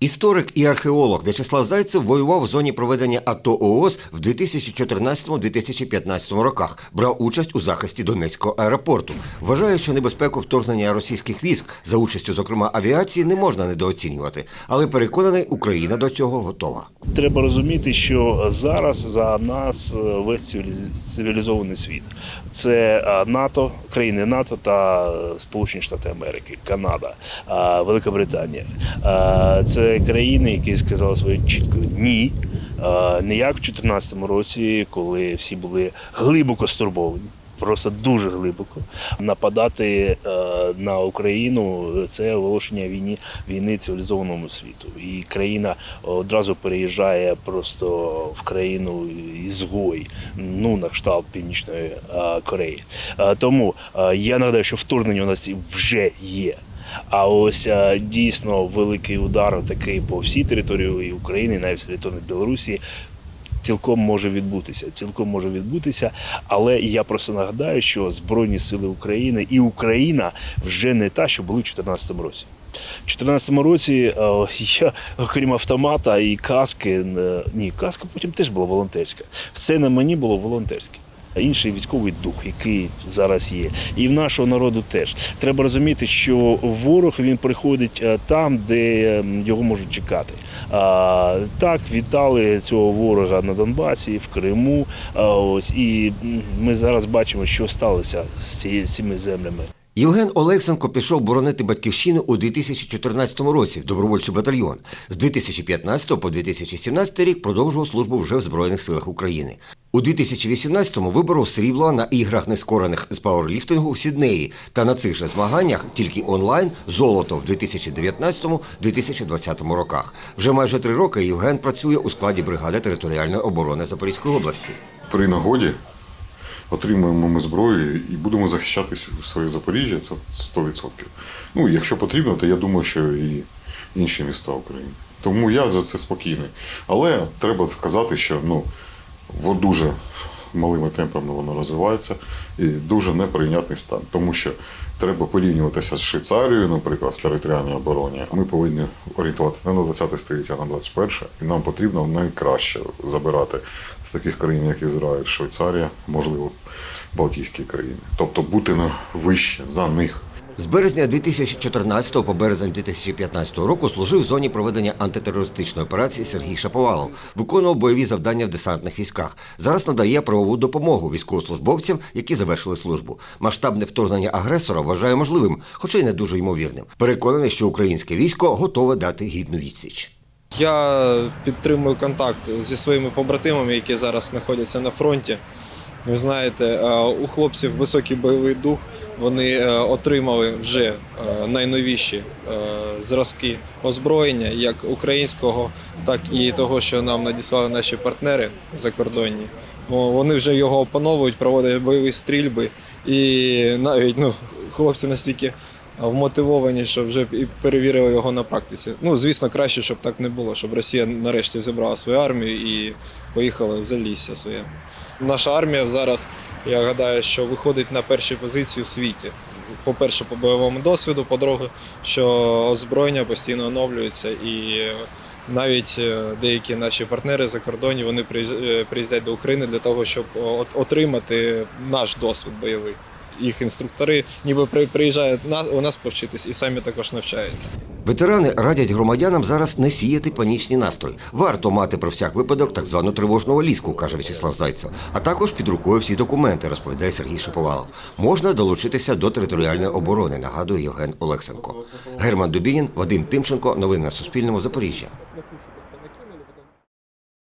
Історик і археолог В'ячеслав Зайцев воював в зоні проведення АТО ООС в 2014-2015 роках. Брав участь у захисті Донецького аеропорту. Вважає, що небезпеку вторгнення російських військ за участю, зокрема авіації, не можна недооцінювати, але переконаний, Україна до цього готова. Треба розуміти, що зараз за нас е, весь цивіліз- цивілізований світ. Це е, НАТО, країни НАТО та е, Сполучені Штати Америки, Канада, Велика Британія. Це країни, які сказали своє чітко ні. Не як в 2014 році, коли всі були глибоко стурбовані. Просто дуже глибоко нападати е, на Україну це оголошення війни війни цивілізованому світу. І країна одразу переїжджає просто в країну ізгой, ну на кшталт Північної е, Кореї. Е, тому я нагадаю, що вторгнення у нас вже є. А ось е, дійсно великий удар такий по всій території України, навіть території Білорусі, цілком може відбутися. Цілком може відбутися. Але я просто нагадаю, що Збройні Сили України і Україна вже не та, що були в 2014 році. У 2014 році е, я, окрім автомата і каски, е, ні, каска потім теж була волонтерська. Все на мені було волонтерське. Інший військовий дух, який зараз є, і в нашого народу теж треба розуміти, що ворог він приходить е, там, де ем, його можуть чекати. А, так вітали цього ворога на Донбасі, в Криму. Ось і ми зараз бачимо, що сталося з цими землями. Євген Олексенко пішов боронити батьківщину у 2014 році в добровольчий батальйон. З 2015 по 2017 рік продовжував службу вже в Збройних силах України. У 2018-му виборов срібло на іграх нескорених з пауерліфтингу в Сіднеї та на цих же змаганнях тільки онлайн золото в 2019-2020 роках. Вже майже три роки Євген працює у складі бригади територіальної оборони Запорізької області. при нагоді отримуємо ми зброю і будемо захищати своє Запоріжжя, це 100%. Ну, якщо потрібно, то я думаю, що і інші міста України. Тому я за це спокійний. Але треба сказати, що ну, дуже малими темпами воно розвивається і дуже неприйнятний стан. Тому що треба порівнюватися з Швейцарією, наприклад, в територіальній обороні. Ми повинні орієнтуватися не на 20 століття, а на 21, і нам потрібно найкраще забирати з таких країн, як Ізраїль, Швейцарія, можливо, Балтійські країни. Тобто бути вище за них. З березня 2014 по березень 2015 року служив в зоні проведення антитерористичної операції Сергій Шаповалов, виконував бойові завдання в десантних військах. Зараз надає правову допомогу військовослужбовцям, які завершили службу. Масштабне вторгнення агресора вважає можливим, хоча й не дуже ймовірним. Переконаний, що українське військо готове дати гідну відсіч. Я підтримую контакт зі своїми побратимами, які зараз знаходяться на фронті. Ви знаєте, е, у хлопців високий бойовий дух. Вони е, отримали вже е, найновіші зразки озброєння, як українського, так і того, що нам надіслали наші партнери закордонні. Вони вже його опановують, проводять бойові стрільби, і навіть ну, хлопці настільки вмотивовані, що вже і перевірили його на практиці. Ну, звісно, краще, щоб так не було, щоб Росія нарешті зібрала свою армію і поїхала за лісся своє. Наша армія зараз, я гадаю, що виходить на перші позиції в світі. По-перше, по бойовому досвіду, по-друге, що озброєння постійно оновлюється і навіть е, деякі наші партнери за кордоні вони е, приїздять до України для того, щоб отримати наш досвід бойовий. Їх інструктори ніби при- приїжджають у нас повчитись і самі також навчаються. Ветерани радять громадянам зараз не сіяти панічні настрої. Варто мати про всяк випадок так звану тривожну валізку, каже В'ячеслав Зайцев. А також під рукою всі документи, розповідає Сергій Шиповалов. Можна долучитися до територіальної оборони, нагадує Євген Олексенко. Герман Дубінін, Вадим Тимченко. Новини на Суспільному. Запоріжжя.